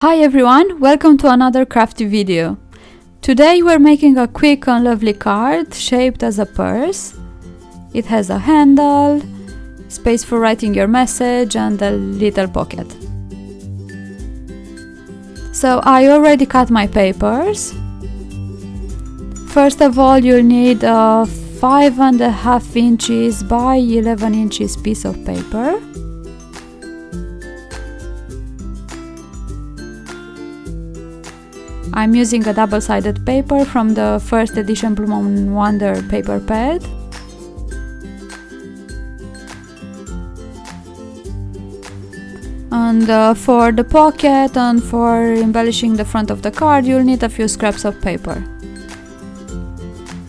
Hi everyone, welcome to another crafty video. Today we're making a quick and lovely card shaped as a purse. It has a handle, space for writing your message and a little pocket. So I already cut my papers. First of all you'll need a 5 and a half inches by 11 inches piece of paper. I'm using a double-sided paper from the first edition Bloom Wonder paper pad. And uh, for the pocket and for embellishing the front of the card, you'll need a few scraps of paper.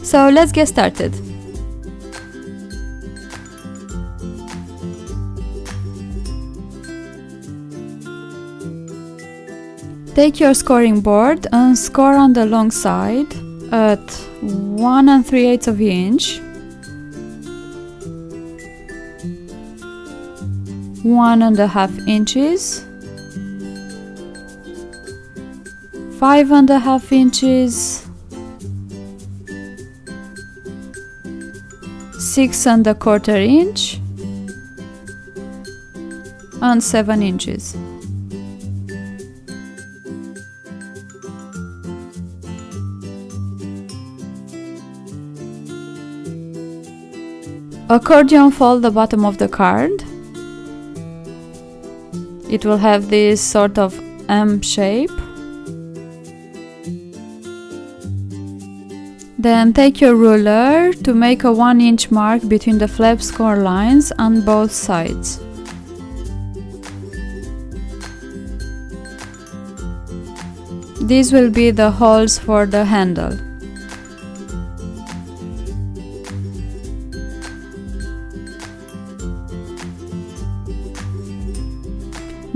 So let's get started. Take your scoring board and score on the long side at 1 and 3 eighths of an inch, 1 and a half inches, 5 and a half inches, 6 and a quarter inch, and 7 inches. Accordion fold the bottom of the card. It will have this sort of M shape. Then take your ruler to make a 1 inch mark between the flap score lines on both sides. These will be the holes for the handle.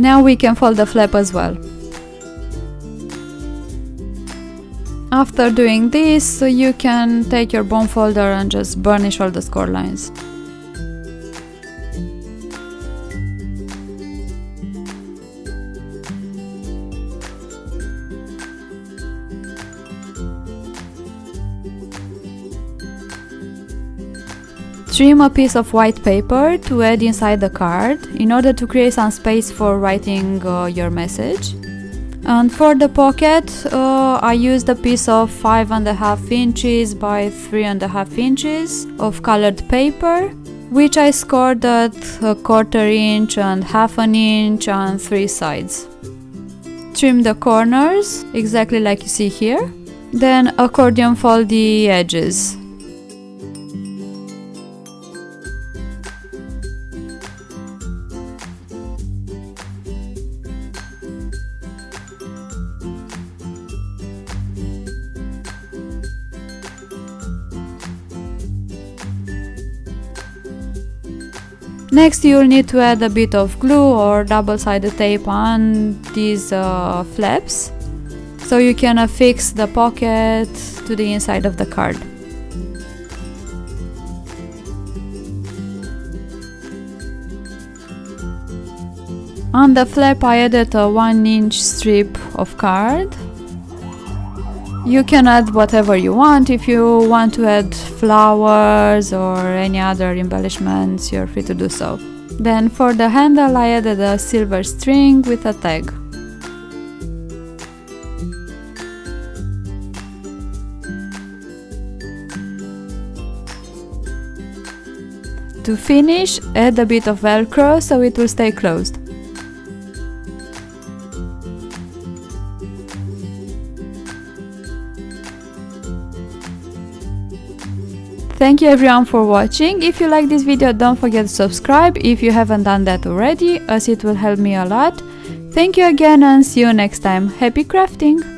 Now we can fold the flap as well. After doing this, you can take your bone folder and just burnish all the score lines. Trim a piece of white paper to add inside the card in order to create some space for writing uh, your message. And for the pocket, uh, I used a piece of five and a half inches by three and a half inches of colored paper, which I scored at a quarter inch and half an inch on three sides. Trim the corners, exactly like you see here. Then accordion fold the edges. Next you'll need to add a bit of glue or double-sided tape on these uh, flaps so you can affix the pocket to the inside of the card. On the flap I added a 1 inch strip of card you can add whatever you want. If you want to add flowers or any other embellishments, you're free to do so. Then for the handle I added a silver string with a tag. To finish, add a bit of velcro so it will stay closed. Thank you everyone for watching. If you like this video, don't forget to subscribe if you haven't done that already, as it will help me a lot. Thank you again and see you next time. Happy crafting!